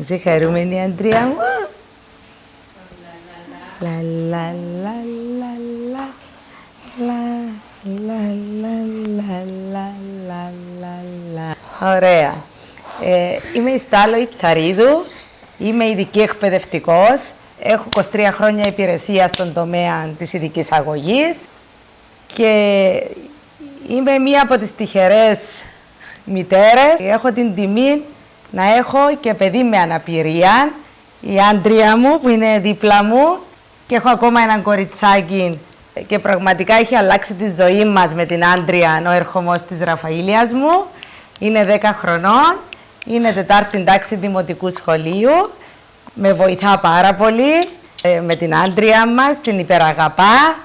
Είσαι χαρούμενη, Αντρία μου. Λα, λα, λα, λα, λα. Λα, λα, λα, λα, λα, λα, λα, λα. Ωραία. Ε, είμαι η Στάλο η Ψαρίδου. Είμαι ειδική εκπαιδευτικός. Έχω 23 χρόνια υπηρεσία στον τομέα της ειδικής αγωγής και είμαι μία από τις τυχερές μητέρες. Έχω την τιμή να έχω και παιδί με αναπηρία, η άντρια μου που είναι δίπλα μου και έχω ακόμα έναν κοριτσάκι και πραγματικά έχει αλλάξει τη ζωή μας με την άντρια ο ερχομός της Ραφαήλιας μου. Είναι 10 χρονών, είναι τετάρτη τάξη δημοτικού σχολείου, με βοηθά πάρα πολύ ε, με την άντρια μας, την υπεραγαπά.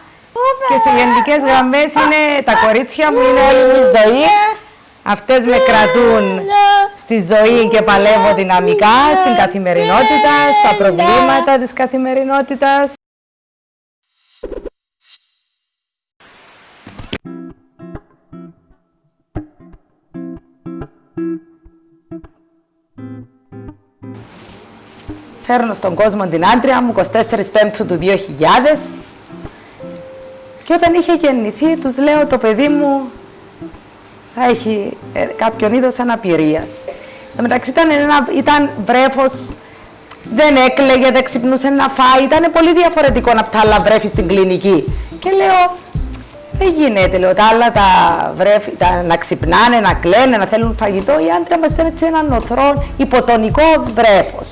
Και σε γενικές γραμμές είναι τα κορίτσια μου, είναι όλη η ζωή. Αυτές με κρατούν στη ζωή και παλεύω δυναμικά, στην καθημερινότητα, στα προβλήματα της καθημερινότητας. Φέρνω στον κόσμο την άντρια μου, 24 Πέμπτου του 2000. Και όταν είχε γεννηθεί, τους λέω το παιδί μου θα έχει ε, κάποιον είδος αναπηρίας. Εν μεταξύ ήταν, ένα, ήταν βρέφος, δεν έκλαιγε, δεν ξυπνούσε να φάει, ήταν πολύ διαφορετικό από τα άλλα βρέφη στην κλινική. Και λέω, δεν γίνεται, λέω, τα άλλα τα βρέφη, τα, να ξυπνάνε, να κλαίνε, να θέλουν φαγητό. Η άντρα μας ήταν έτσι έναν οθρό υποτονικό βρέφος.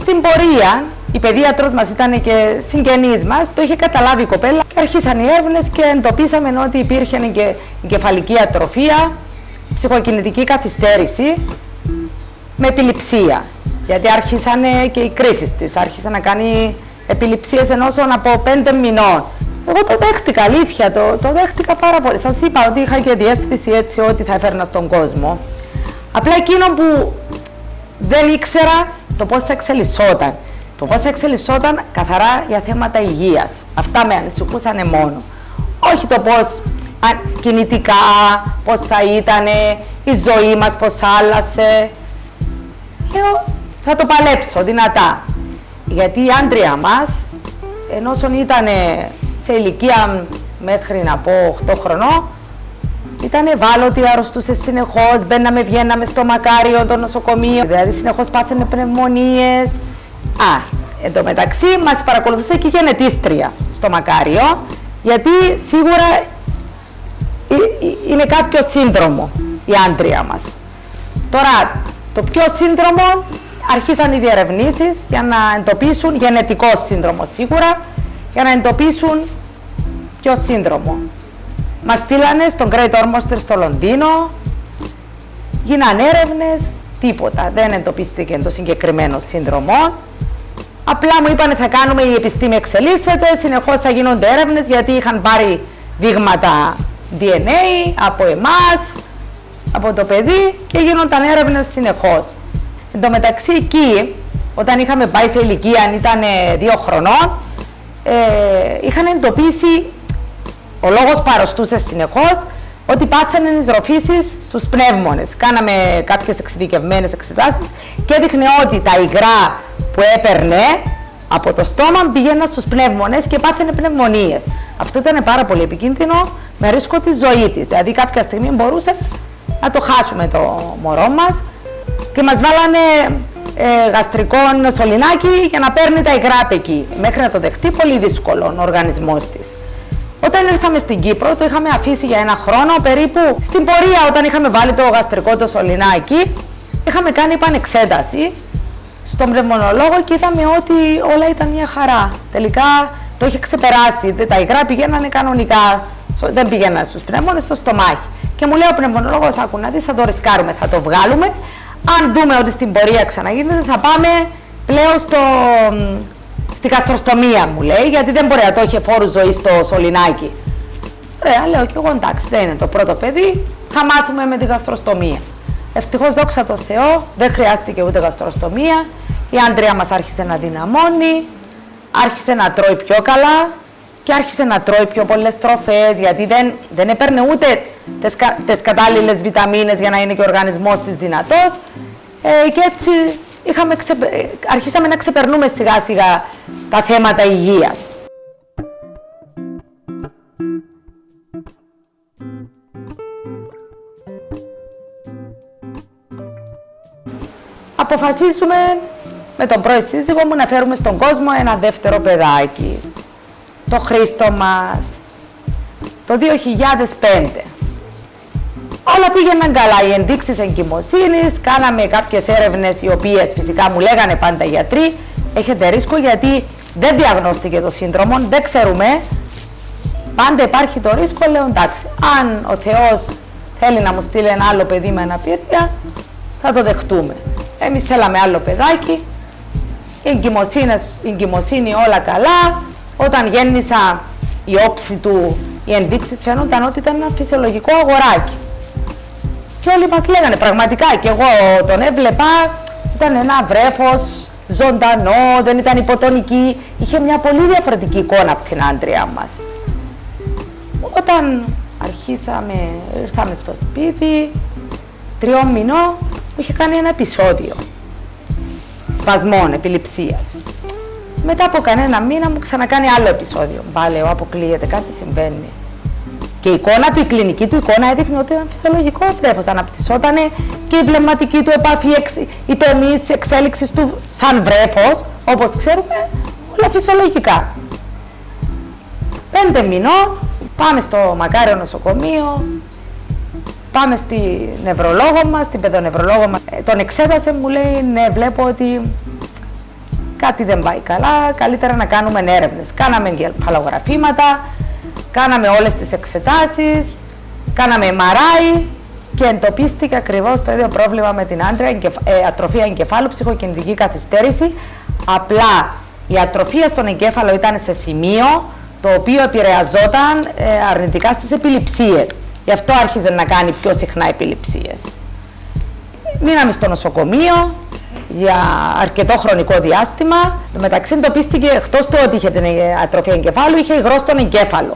Στην πορεία, η παιδίατρος μας ήταν και συγγενής μας, το είχε καταλάβει η κοπέλα και αρχίσαν οι έρευνες και εντοπίσαμε ότι υπήρχε και κεφαλική ατροφία, ψυχοκινητική καθυστέρηση με επιληψία. Γιατί άρχισαν και οι κρίσεις της, άρχισε να κάνει επιληψίες ενός από πέντε μηνών. Εγώ το δέχτηκα, αλήθεια, το, το δέχτηκα πάρα πολύ. Σας είπα ότι είχα και διέστηση έτσι ότι θα έφερνα στον κόσμο. Απλά εκείνο που δεν ήξερα το πώς θα εξελισσόταν. Το πώς θα εξελισσόταν καθαρά για θέματα υγείας. Αυτά με ανησυχούσαν μόνο. Όχι το πώς κινητικά, πώς θα ήταν η ζωή μας, πώς άλλασε. Λέω, θα το παλέψω δυνατά. Γιατί η άντρια μας, ενώ ήταν σε ηλικία μέχρι να πω 8 χρονών, ήταν ευάλωτη, αρρωστούσε συνεχώς. Μπαίναμε, βγαίναμε στο μακάριο, το νοσοκομείο. Δηλαδή, συνεχώς πάθαινε πνευμονίες. Α, εν τω μεταξύ, μας παρακολουθούσε και η γενετήστρια στο μακάριο, γιατί σίγουρα είναι κάποιος σύνδρομο η άντρια μας. Τώρα, το πιο σύνδρομο αρχίσαν οι διερευνήσεις για να εντοπίσουν γενετικός σύνδρομος σίγουρα, για να εντοπίσουν ποιο σύνδρομο. Μας στείλανε στον Great Ormster στο Λονδίνο, γίνανε έρευνες, τίποτα. Δεν εντοπίστηκε το συγκεκριμένο σύνδρομο. Απλά μου είπανε θα κάνουμε, η επιστήμη εξελίσσεται, συνεχώς θα γίνονται έρευνες γιατί είχαν πάρει δείγματα DNA από εμάς, από το παιδί και γίνονταν έρευνες συνεχώς. Εν τω μεταξύ εκεί, όταν είχαμε πάει σε ηλικία, αν ήταν δύο χρονών, ε, είχαν εντοπίσει, ο λόγος παροστούσε συνεχώς, ότι πάθαινε εισροφήσεις στους πνεύμονες. Κάναμε κάποιες εξειδικευμένες εξετάσεις και έδειχνε ότι τα υγρά που έπαιρνε από το στόμα πήγαιναν στους πνεύμονες και πάθαινε πνευμονίες. Αυτό ήταν πάρα πολύ επικίνδυνο με ρίσκο τη ζωή της. Δηλαδή κάποια στιγμή μπορούσε να το χάσουμε το μωρό μας και μας βάλανε ε, γαστρικό σωληνάκι για να παίρνει τα υγρά από εκεί. Μέχρι να το δεχτεί πολύ δύσκολο ο οργανισμός της. Όταν ήρθαμε στην Κύπρο, το είχαμε αφήσει για ένα χρόνο περίπου. Στην πορεία, όταν είχαμε βάλει το γαστρικό το σωληνάκι, είχαμε κάνει επανεξέταση στον πνευμονολόγο και είδαμε ότι όλα ήταν μια χαρά. Τελικά το είχε ξεπεράσει. Τα υγρά πηγαίνανε κανονικά. Δεν πηγαίνανε στους πνεύμονε, στο στομάχι. Και μου λέει ο πνευμονολόγος: Άκου να δεις, θα το ρισκάρουμε, θα το βγάλουμε. Αν δούμε ότι στην πορεία ξαναγίνεται, θα πάμε πλέον στο, στη γαστροστομία, μου λέει, γιατί δεν μπορεί να το έχει φόρου ζωής στο σωληνάκι. Ωραία, λέω και εγώ εντάξει, δεν είναι το πρώτο παιδί, θα μάθουμε με τη γαστροστομία. Ευτυχώς, δόξα τω Θεώ, δεν χρειάστηκε ούτε γαστροστομία. Η άντρια μας άρχισε να δυναμώνει, άρχισε να τρώει πιο καλά, και άρχισε να τρώει πιο πολλές τροφές γιατί δεν, δεν έπαιρνε ούτε τις, τις κατάλληλες βιταμίνες για να είναι και ο οργανισμός της δυνατός ε, και έτσι είχαμε αρχίσαμε να ξεπερνούμε σιγά σιγά τα θέματα υγείας. Αποφασίσουμε με τον πρώην σύζυγό μου να φέρουμε στον κόσμο ένα δεύτερο παιδάκι. Το Χρήστο μας. Το 2005. Όλα πήγαιναν καλά. Οι ενδείξεις εγκυμοσύνης, κάναμε κάποιες έρευνες οι οποίες φυσικά μου λέγανε πάντα οι γιατροί. Έχετε ρίσκο γιατί δεν διαγνώστηκε το σύνδρομο, δεν ξέρουμε. Πάντα υπάρχει το ρίσκο, λέω εντάξει. Αν ο Θεός θέλει να μου στείλει ένα άλλο παιδί με αναπηρία, θα το δεχτούμε. Εμείς θέλαμε άλλο παιδάκι. Η εγκυμοσύνη όλα καλά. Όταν γέννησα η όψη του, οι ενδείξεις φαίνονταν ότι ήταν ένα φυσιολογικό αγοράκι. Και όλοι μας λέγανε πραγματικά και εγώ τον έβλεπα, ήταν ένα βρέφος ζωντανό, δεν ήταν υποτονική, είχε μια πολύ διαφορετική εικόνα από την άντρια μας. Όταν αρχίσαμε, ήρθαμε στο σπίτι, τριών μηνών, μου είχε κάνει ένα επεισόδιο σπασμών, επιληψίας. Μετά από κανένα μήνα μου ξανακάνει άλλο επεισόδιο. Μπα, αποκλείεται, κάτι συμβαίνει. Και η εικόνα του, η κλινική του εικόνα έδειχνε ότι ήταν φυσιολογικό βρέφο. Αναπτυσσόταν και η βλεμματική του επαφή, η τομή εξέλιξης του σαν βρέφος, όπως ξέρουμε, όλα φυσιολογικά. Πέντε μηνών, πάμε στο μακάριο νοσοκομείο, πάμε στη νευρολόγο μας, στην παιδονευρολόγο μας. Ε, τον εξέτασε, μου λέει, ναι, βλέπω ότι κάτι δεν πάει καλά, καλύτερα να κάνουμε έρευνες. Κάναμε εγκεφαλογραφήματα, Κάναμε όλες τις εξετάσεις, κάναμε MRI και εντοπίστηκε ακριβώς το ίδιο πρόβλημα με την άντρα, ε, ατροφία εγκεφάλου, ψυχοκινητική καθυστέρηση. Απλά η ατροφία στον εγκέφαλο ήταν σε σημείο το οποίο επηρεαζόταν ε, αρνητικά στις επιληψίες. Γι' αυτό άρχιζε να κάνει πιο συχνά επιληψίες. Μείναμε στο νοσοκομείο για αρκετό χρονικό διάστημα. Μεταξύ εντοπίστηκε εκτός του ότι είχε την ατροφία εγκεφάλου, είχε υγρό στον εγκέφαλο.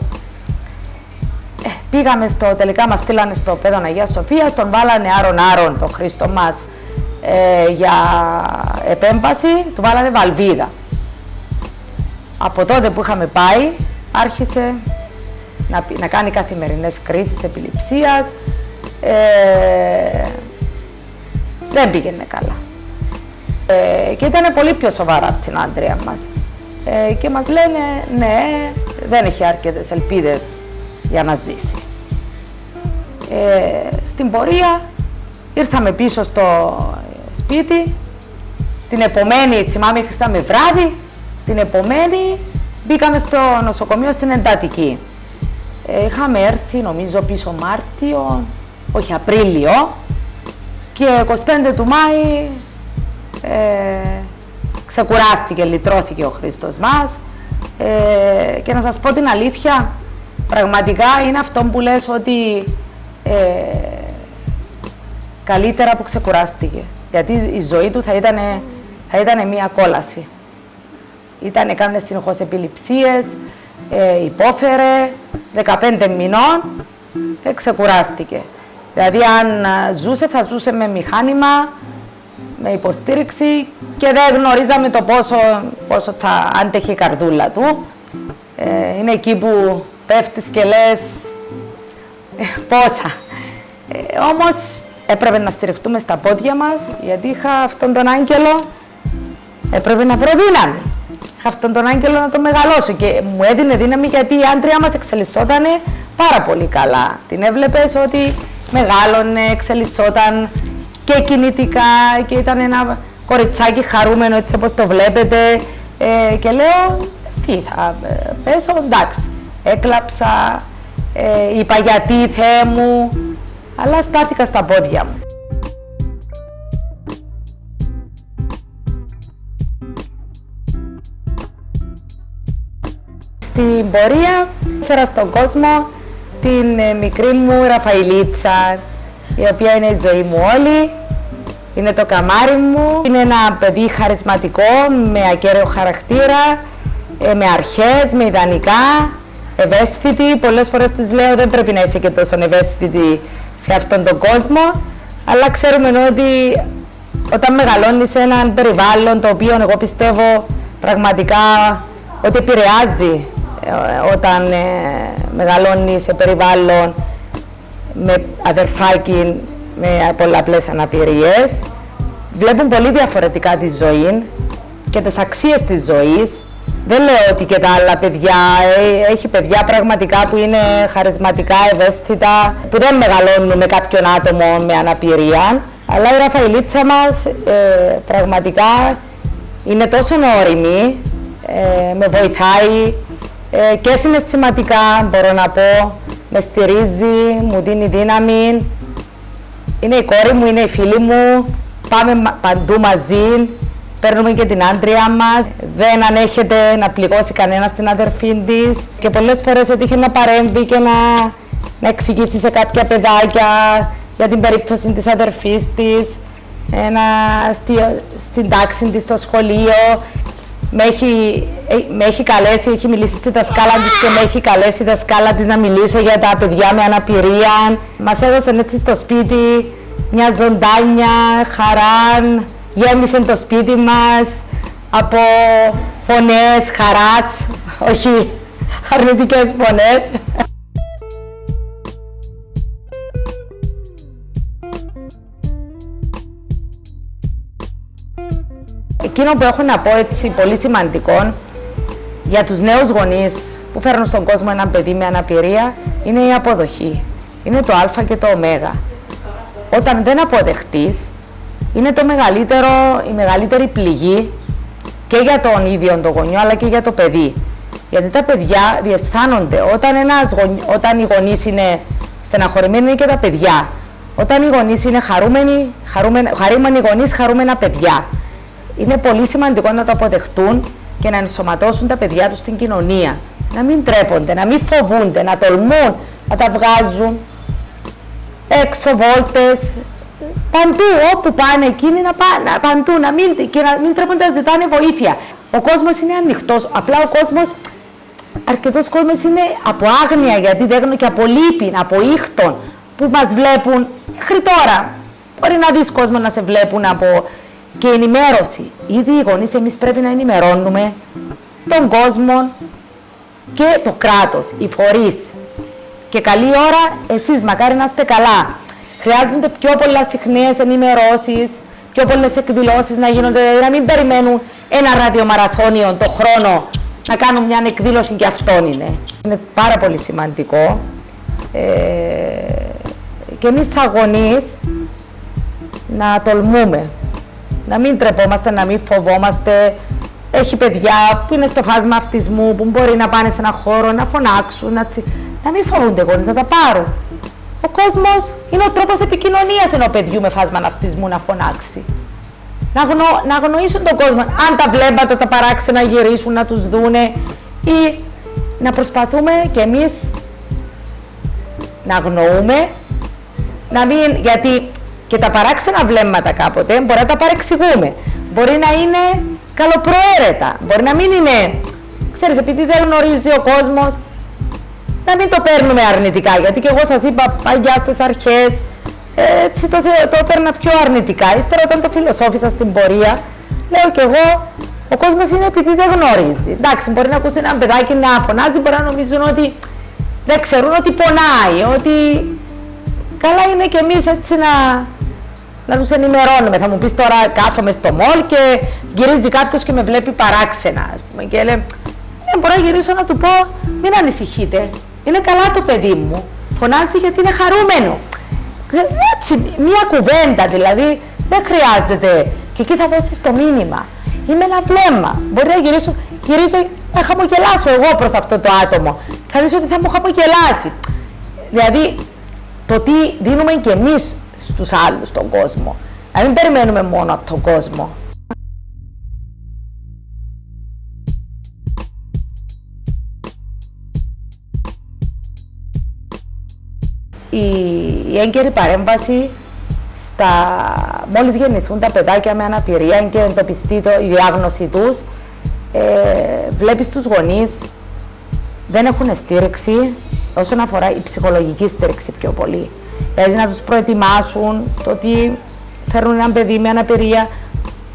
Ε, πήγαμε στο, τελικά μας στείλανε στο παιδόν Αγία Σοφία, τον βάλανε άρον άρον το Χρήστο μας ε, για επέμβαση, του βάλανε βαλβίδα. Από τότε που είχαμε πάει, άρχισε να, να κάνει καθημερινές κρίσεις επιληψίας, ε, δεν πήγαινε καλά. Ε, και ήταν πολύ πιο σοβαρά από την άντρια μας. Ε, και μας λένε, ναι, δεν έχει αρκετές ελπίδες για να ζήσει. Ε, στην πορεία ήρθαμε πίσω στο σπίτι, την επομένη, θυμάμαι ήρθαμε βράδυ, την επομένη μπήκαμε στο νοσοκομείο στην εντατική. Ε, είχαμε έρθει νομίζω πίσω Μάρτιο, όχι Απρίλιο και 25 του Μάη ε, ξεκουράστηκε, λυτρώθηκε ο Χριστός μας ε, και να σας πω την αλήθεια, πραγματικά είναι αυτό που λες ότι ε, καλύτερα που ξεκουράστηκε. Γιατί η ζωή του θα ήταν, θα ήταν μια κόλαση. Ήταν, έκανε συνεχώς επιληψίες, ε, υπόφερε, 15 μηνών, ε, ξεκουράστηκε. Δηλαδή αν ζούσε θα ζούσε με μηχάνημα, με υποστήριξη και δεν γνωρίζαμε το πόσο, πόσο θα άντεχε η καρδούλα του. Ε, είναι εκεί που πέφτεις και λες ε, πόσα. Ε, όμως έπρεπε να στηριχτούμε στα πόδια μας γιατί είχα αυτόν τον άγγελο, έπρεπε να βρω δύναμη. Είχα αυτόν τον άγγελο να το μεγαλώσω και μου έδινε δύναμη γιατί η άντρια μας εξελισσόταν πάρα πολύ καλά. Την έβλεπες ότι μεγάλωνε, εξελισσόταν και κινητικά και ήταν ένα κοριτσάκι χαρούμενο έτσι όπως το βλέπετε ε, και λέω τι θα ε, πέσω, εντάξει, έκλαψα, ε, είπα γιατί Θεέ μου, αλλά στάθηκα στα πόδια μου. Στην πορεία φέρα στον κόσμο την ε, μικρή μου Ραφαηλίτσα, η οποία είναι η ζωή μου όλη. Είναι το καμάρι μου. Είναι ένα παιδί χαρισματικό, με ακέραιο χαρακτήρα, ε, με αρχές, με ιδανικά, ευαίσθητη. Πολλές φορές της λέω δεν πρέπει να είσαι και τόσο ευαίσθητη σε αυτόν τον κόσμο, αλλά ξέρουμε ότι όταν μεγαλώνεις σε έναν περιβάλλον το οποίο εγώ πιστεύω πραγματικά ότι επηρεάζει ε, όταν ε, μεγαλώνεις σε περιβάλλον με αδερφάκι με πολλαπλές αναπηρίες βλέπουν πολύ διαφορετικά τη ζωή και τις αξίες της ζωής δεν λέω ότι και τα άλλα παιδιά, ε, έχει παιδιά πραγματικά που είναι χαρισματικά, ευαίσθητα, που δεν μεγαλώνουν με κάποιον άτομο με αναπηρία. Αλλά η Ραφαηλίτσα μας ε, πραγματικά είναι τόσο όρημη, ε, με βοηθάει ε, και συναισθηματικά μπορώ να πω, με στηρίζει, μου δίνει δύναμη. Είναι η κόρη μου, είναι η φίλη μου, πάμε παντού μαζί, παίρνουμε και την άντρια μας, δεν ανέχεται να πληγώσει κανένα στην αδερφή της. Και πολλές φορές έτυχε να παρέμβει και να, να εξηγήσει σε κάποια παιδάκια για την περίπτωση της αδερφής της, ένα, στη, στην τάξη της στο σχολείο. Με έχει, ε, με έχει καλέσει, έχει μιλήσει στη δασκάλα της και με έχει καλέσει η δασκάλα της να μιλήσω για τα παιδιά με αναπηρία. Μας έδωσαν έτσι στο σπίτι μια ζωντάνια, χαρά, γέμισε το σπίτι μας από φωνές χαράς, όχι αρνητικές φωνές. Εκείνο που έχω να πω έτσι πολύ σημαντικό για τους νέους γονείς που φέρνουν στον κόσμο ένα παιδί με αναπηρία είναι η αποδοχή. Είναι το α και το ω. Όταν δεν αποδεχτείς είναι το μεγαλύτερο, η μεγαλύτερη πληγή και για τον ίδιο τον γονιό αλλά και για το παιδί. Γιατί τα παιδιά διαισθάνονται όταν, ένας όταν οι γονείς είναι στεναχωρημένοι είναι και τα παιδιά. Όταν οι γονείς είναι χαρούμενοι, χαρούμενοι, χαρούμενοι γονείς, χαρούμενα παιδιά. Είναι πολύ σημαντικό να το αποδεχτούν και να ενσωματώσουν τα παιδιά τους στην κοινωνία. Να μην τρέπονται, να μην φοβούνται, να τολμούν να τα βγάζουν έξω βόλτες, Παντού, όπου πάνε εκείνοι να πάνε, παντού, να μην, και να μην τρέπονται να ζητάνε βοήθεια. Ο κόσμος είναι ανοιχτός. Απλά ο κόσμος, αρκετός κόσμος είναι από άγνοια γιατί δεν και από λύπη, από ήχτων που μας βλέπουν μέχρι τώρα. Μπορεί να δεις κόσμο να σε βλέπουν από και ενημέρωση. Ήδη οι γονείς εμείς πρέπει να ενημερώνουμε τον κόσμο και το κράτος, οι φορείς. Και καλή ώρα, εσείς μακάρι να είστε καλά. Χρειάζονται πιο πολλά συχνές ενημερώσεις, πιο πολλές εκδηλώσεις να γίνονται, δηλαδή να μην περιμένουν ένα ραδιομαραθώνιο το χρόνο να κάνουν μια εκδήλωση και αυτόν είναι. Είναι πάρα πολύ σημαντικό. Ε, και εμείς αγωνεί να τολμούμε, να μην τρεπόμαστε, να μην φοβόμαστε. Έχει παιδιά που είναι στο φάσμα αυτισμού, που μπορεί να πάνε σε ένα χώρο, να φωνάξουν, να, να μην φοβούνται γονείς, να τα πάρουν. Ο κόσμος είναι ο τρόπος επικοινωνίας ενός παιδιού με φάσμα ναυτισμού να φωνάξει. Να, γνω, να αγνοήσουν τον κόσμο. Αν τα βλέπατε τα παράξενα γυρίσουν να τους δούνε ή να προσπαθούμε κι εμείς να αγνοούμε, να μην, γιατί και τα παράξενα βλέμματα κάποτε μπορεί να τα παρεξηγούμε. Μπορεί να είναι καλοπροαίρετα, μπορεί να μην είναι, ξέρεις, επειδή δεν γνωρίζει ο κόσμος, να μην το παίρνουμε αρνητικά. Γιατί και εγώ σας είπα παλιά στις αρχές, έτσι το, το έπαιρνα πιο αρνητικά. Ύστερα, όταν το φιλοσόφισα στην πορεία, λέω κι εγώ, ο κόσμος είναι επειδή δεν γνωρίζει. Εντάξει, μπορεί να ακούσει ένα παιδάκι να φωνάζει, μπορεί να νομίζουν ότι δεν ξέρουν ότι πονάει, ότι καλά είναι κι εμείς έτσι να, να τους ενημερώνουμε. Θα μου πεις τώρα κάθομαι στο μόλ και γυρίζει κάποιος και με βλέπει παράξενα, ας πούμε, και λέει, ναι, μπορώ να γυρίσω να του πω, μην ανησυχείτε. Είναι καλά το παιδί μου. Φωνάζει γιατί είναι χαρούμενο. Έτσι, μία κουβέντα δηλαδή δεν χρειάζεται. Και εκεί θα δώσεις το μήνυμα. Είμαι ένα βλέμμα. Μπορεί να γυρίσω, γυρίζω να χαμογελάσω εγώ προς αυτό το άτομο. Θα δεις ότι θα μου χαμογελάσει. Δηλαδή, το τι δίνουμε και εμείς στους άλλους στον κόσμο. Να μην περιμένουμε μόνο από τον κόσμο. η, η έγκαιρη παρέμβαση στα, μόλις γεννηθούν τα παιδάκια με αναπηρία και εντοπιστεί το, η διάγνωση τους, ε, βλέπεις τους γονείς δεν έχουν στήριξη όσον αφορά η ψυχολογική στήριξη πιο πολύ. Δηλαδή να τους προετοιμάσουν το ότι φέρνουν ένα παιδί με αναπηρία,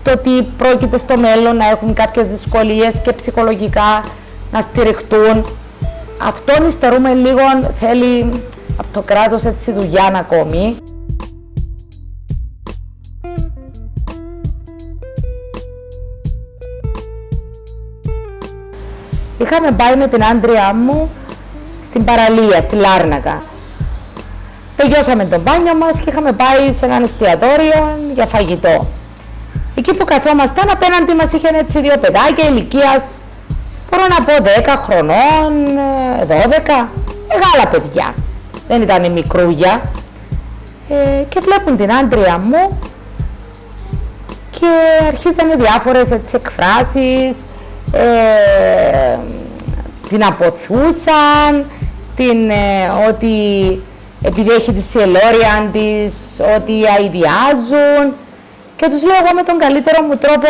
το ότι πρόκειται στο μέλλον να έχουν κάποιες δυσκολίες και ψυχολογικά να στηριχτούν. Αυτόν υστερούμε λίγο, θέλει από το κράτος έτσι δουλειά ακόμη. Είχαμε πάει με την άντριά μου στην παραλία, στη Λάρνακα. Τελειώσαμε τον μπάνιο μας και είχαμε πάει σε ένα εστιατόριο για φαγητό. Εκεί που καθόμασταν απέναντι μας είχαν έτσι δύο παιδάκια ηλικίας, μπορώ να πω 10 χρονών, 12, μεγάλα παιδιά. Δεν ήταν μικρούγια. Ε, και βλέπουν την άντρια μου και αρχίζανε διάφορες έτσι εκφράσεις, ε, την αποθούσαν, την, ε, ότι επειδή έχει τη σιελόρια της, ότι αηδιάζουν και τους λέω εγώ με τον καλύτερο μου τρόπο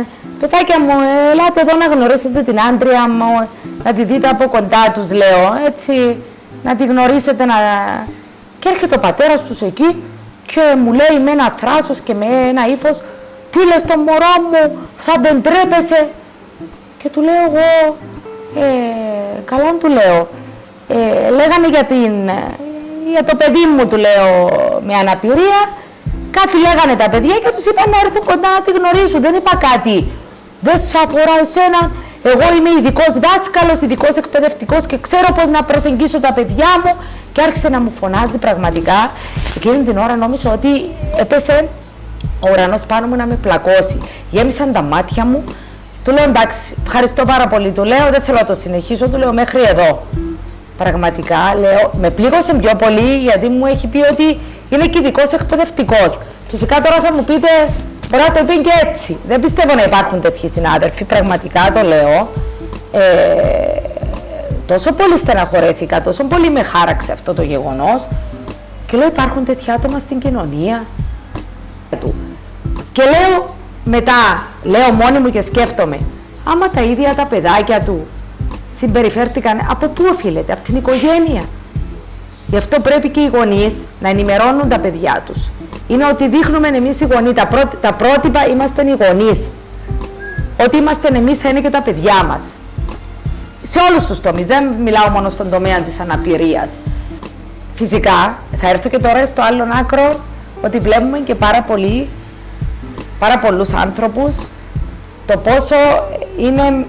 ε, «Παιδάκια μου, ελάτε εδώ να γνωρίσετε την άντρια μου, να τη δείτε από κοντά» τους λέω, έτσι, να τη γνωρίσετε να... Και έρχεται ο πατέρας τους εκεί και μου λέει με ένα θράσος και με ένα ύφος «Τι λες το μωρό μου, σαν δεν τρέπεσαι» και του λέω εγώ ε, «Καλά του λέω, ε, λέγανε για, την, για το παιδί μου» του λέω «με αναπηρία» Κάτι λέγανε τα παιδιά και τους είπαν να έρθουν κοντά να τη γνωρίσουν. Δεν είπα κάτι. Δεν σε αφορά εσένα. Εγώ είμαι ειδικός δάσκαλος, ειδικός εκπαιδευτικός και ξέρω πώς να προσεγγίσω τα παιδιά μου. Και άρχισε να μου φωνάζει πραγματικά. Εκείνη την ώρα νόμιζα ότι έπεσε ο ουρανός πάνω μου να με πλακώσει. Γέμισαν τα μάτια μου. Του λέω εντάξει, ευχαριστώ πάρα πολύ. Του λέω δεν θέλω να το συνεχίσω. Του λέω μέχρι εδώ. Πραγματικά λέω, με πλήγωσε πιο πολύ γιατί μου έχει πει ότι είναι και ειδικό εκπαιδευτικός. Φυσικά τώρα θα μου πείτε, μπορεί να το πει και έτσι. Δεν πιστεύω να υπάρχουν τέτοιοι συνάδελφοι, πραγματικά το λέω. Ε, τόσο πολύ στεναχωρέθηκα, τόσο πολύ με χάραξε αυτό το γεγονός και λέω υπάρχουν τέτοια άτομα στην κοινωνία Και λέω μετά, λέω μόνη μου και σκέφτομαι, άμα τα ίδια τα παιδάκια του συμπεριφέρθηκαν, από πού οφείλεται, από την οικογένεια. Γι' αυτό πρέπει και οι γονείς να ενημερώνουν τα παιδιά τους. Είναι ότι δείχνουμε εμείς οι γονείς, τα, τα πρότυπα είμαστε οι γονείς. Ότι είμαστε εμείς θα είναι και τα παιδιά μας. Σε όλους τους τομείς, δεν μιλάω μόνο στον τομέα της αναπηρίας. Φυσικά, θα έρθω και τώρα στο άλλο άκρο ότι βλέπουμε και πάρα πολύ, πάρα πολλούς άνθρωπους το πόσο είναι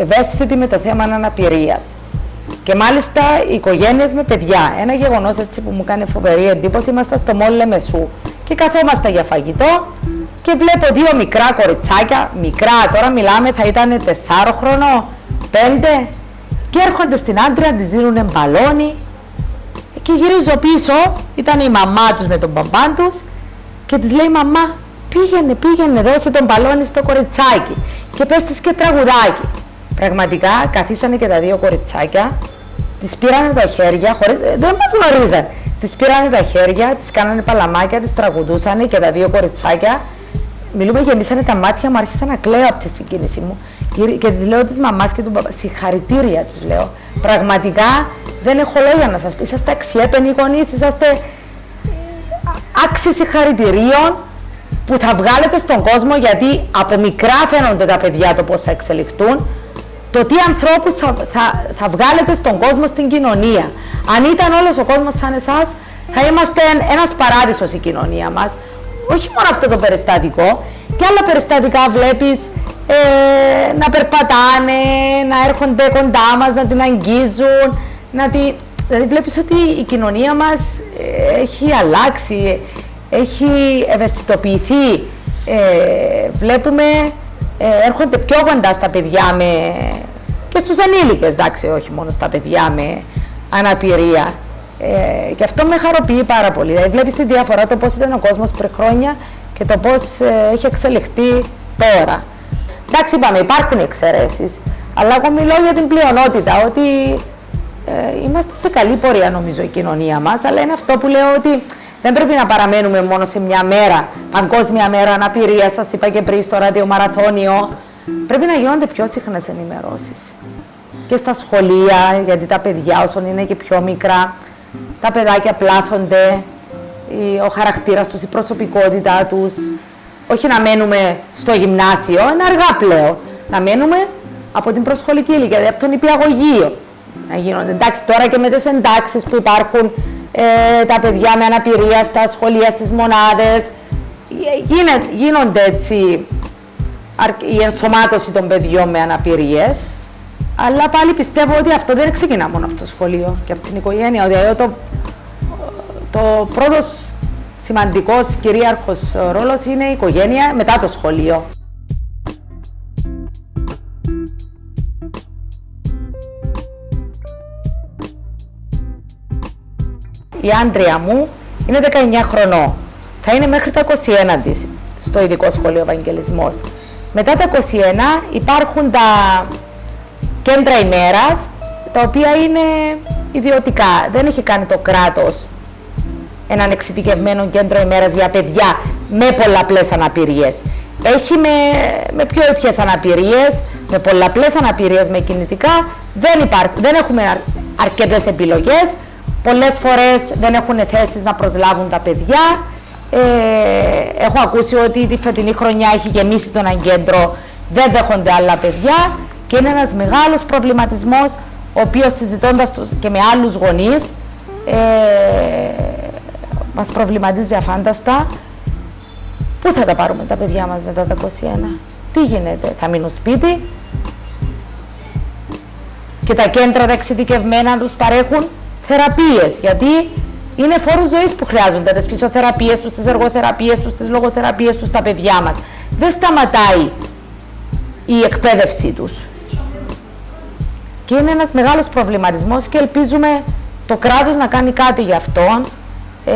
ευαίσθητοι με το θέμα αναπηρίας. Και μάλιστα οι οικογένειες με παιδιά. Ένα γεγονός έτσι που μου κάνει φοβερή εντύπωση. Είμαστε στο Μόλ Λεμεσού και καθόμαστε για φαγητό και βλέπω δύο μικρά κοριτσάκια. Μικρά, τώρα μιλάμε, θα ήταν 4 χρονών, 5 και έρχονται στην άντρια, της δίνουν μπαλόνι και γυρίζω πίσω, ήταν η μαμά τους με τον μπαμπά τους και της λέει μαμά πήγαινε, πήγαινε, δώσε τον μπαλόνι στο κοριτσάκι και πες της και τραγουδάκι. Πραγματικά καθίσανε και τα δύο κοριτσάκια, τις πήρανε τα χέρια, χωρίς, ε, δεν μας γνωρίζαν. Τις πήρανε τα χέρια, τις κάνανε παλαμάκια, τις τραγουδούσαν και τα δύο κοριτσάκια. Μιλούμε, γεμίσανε τα μάτια μου, άρχισα να κλαίω από τη συγκίνηση μου. Και τη λέω της μαμάς και του παπά, συγχαρητήρια τους λέω. Πραγματικά δεν έχω λόγια να σας πω. Είσαστε αξιέπαινοι γονείς, είσαστε άξιοι συγχαρητηρίων που θα βγάλετε στον κόσμο γιατί από μικρά φαίνονται τα παιδιά το πώς θα εξελιχθούν το τι ανθρώπους θα, θα, θα βγάλετε στον κόσμο, στην κοινωνία. Αν ήταν όλος ο κόσμος σαν εσάς, θα είμαστε ένας παράδεισος η κοινωνία μας. Όχι μόνο αυτό το περιστατικό, και άλλα περιστατικά βλέπεις ε, να περπατάνε, να έρχονται κοντά μας, να την αγγίζουν, να τη... Δηλαδή βλέπεις ότι η κοινωνία μας ε, έχει αλλάξει, έχει ευαισθητοποιηθεί. Ε, βλέπουμε ε, έρχονται πιο κοντά στα παιδιά με... και στους ενήλικες, εντάξει, όχι μόνο στα παιδιά με αναπηρία. Ε, και αυτό με χαροποιεί πάρα πολύ. Δηλαδή βλέπεις τη διαφορά το πώς ήταν ο κόσμος πριν χρόνια και το πώς ε, έχει εξελιχθεί τώρα. Εντάξει, είπαμε, υπάρχουν εξαιρέσεις, αλλά εγώ μιλώ για την πλειονότητα, ότι ε, είμαστε σε καλή πορεία νομίζω η κοινωνία μας, αλλά είναι αυτό που λέω ότι δεν πρέπει να παραμένουμε μόνο σε μια μέρα, παγκόσμια μέρα αναπηρίας, σας είπα και πριν στο ραδιομαραθώνιο. Πρέπει να γίνονται πιο συχνές ενημερώσεις. Και στα σχολεία, γιατί τα παιδιά όσο είναι και πιο μικρά, τα παιδάκια πλάθονται, ο χαρακτήρας τους, η προσωπικότητά τους. Όχι να μένουμε στο γυμνάσιο, είναι αργά πλέον. Να μένουμε από την προσχολική ηλικία, δηλαδή από τον υπηαγωγείο. Να γίνονται. Εντάξει, τώρα και με τις εντάξεις που υπάρχουν ε, τα παιδιά με αναπηρία στα σχολεία, στις μονάδες, ε, γίνονται έτσι η ενσωμάτωση των παιδιών με αναπηρίες. Αλλά πάλι πιστεύω ότι αυτό δεν ξεκινά μόνο από το σχολείο και από την οικογένεια. Δηλαδή το, το πρώτος σημαντικός κυρίαρχος ρόλος είναι η οικογένεια μετά το σχολείο. Η άντρια μου είναι 19 χρονών. Θα είναι μέχρι τα 21 της στο ειδικό σχολείο Ευαγγελισμός. Μετά τα 21 υπάρχουν τα κέντρα ημέρας, τα οποία είναι ιδιωτικά. Δεν έχει κάνει το κράτος έναν εξειδικευμένο κέντρο ημέρας για παιδιά με πολλαπλές αναπηρίες. Έχει με, με πιο ήπιες αναπηρίες, με πολλαπλές αναπηρίες με κινητικά, δεν, υπάρχει, δεν έχουμε αρκετές επιλογές, πολλές φορές δεν έχουν θέσεις να προσλάβουν τα παιδιά. Ε, έχω ακούσει ότι τη φετινή χρονιά έχει γεμίσει τον κέντρο, δεν δέχονται άλλα παιδιά και είναι ένας μεγάλος προβληματισμός ο οποίος συζητώντας και με άλλους γονείς ε, μας προβληματίζει αφάνταστα. Πού θα τα πάρουμε τα παιδιά μας μετά τα 21, τι γίνεται, θα μείνουν σπίτι; Και τα κέντρα τα εξειδικευμένα τους παρέχουν θεραπείες, γιατί είναι φόρους ζωής που χρειάζονται, τις φυσιοθεραπείες τους, τις εργοθεραπείες τους, τις λογοθεραπείες τους στα παιδιά μας. Δεν σταματάει η εκπαίδευσή τους. Και είναι ένας μεγάλος προβληματισμός και ελπίζουμε το κράτος να κάνει κάτι γι' αυτό. Ε,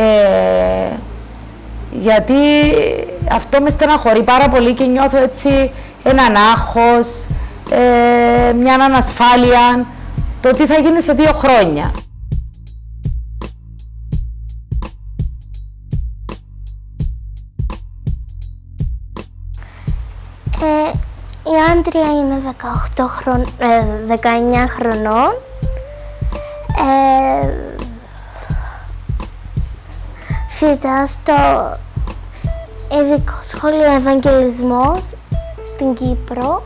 γιατί αυτό με στεναχωρεί πάρα πολύ και νιώθω έτσι έναν άγχος, ε, μια ανασφάλεια, το τι θα γίνει σε δύο χρόνια. Η Άντρια είναι 18 χρον, 19 χρονών. Ε, φύτα στο ειδικό σχολείο Ευαγγελισμός στην Κύπρο.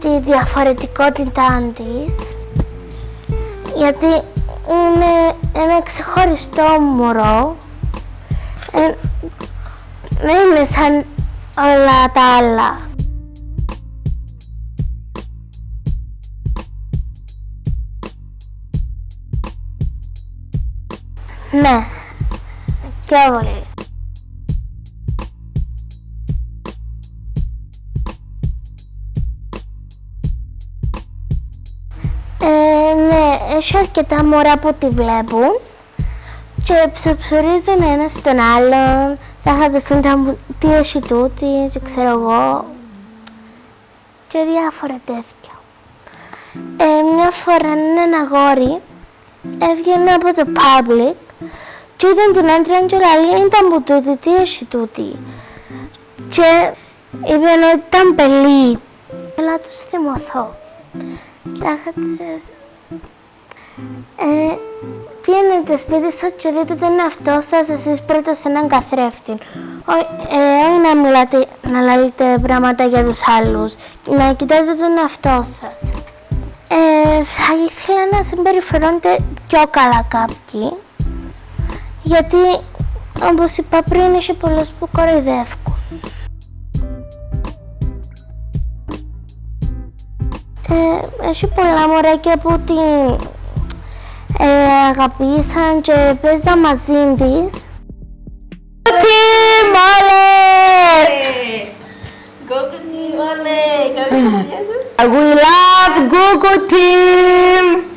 Τη διαφορετικότητά της, γιατί είναι ένα ξεχωριστό μωρό. Ε, δεν είναι σαν όλα τα άλλα. Ναι, και πολύ. Έχει αρκετά μωρά που τη βλέπουν και ψεψουρίζουν ένας στον άλλον, θα χαδιστούν τα τι έχει τούτης και ξέρω εγώ και διάφορα τέτοια. Ε, μια φορά ένα αγόρι έβγαινε από το public και ήταν την άντρα και λέει ήταν που τούτη, τι έχει τούτη; Και είπε ότι ήταν πελή. Έλα τους θυμωθώ. Τα ε, Πήγαινετε σπίτι σας και δείτε τον εαυτό σας εσείς πρώτα σε έναν καθρέφτη. Όχι ε, να μιλάτε, να λέτε πράγματα για τους άλλους. Να κοιτάτε τον εαυτό σας. Ε, θα ήθελα να συμπεριφερόνετε πιο καλά κάποιοι. Γιατί, όπως είπα πριν, έχει πολλούς που κοροϊδεύουν. Ε, έχει πολλά μωράκια που την ε, αγαπήσαν και παίζα μαζί της. Τι μόλε! Google Team, όλε! Καλή σου! We love Google Team!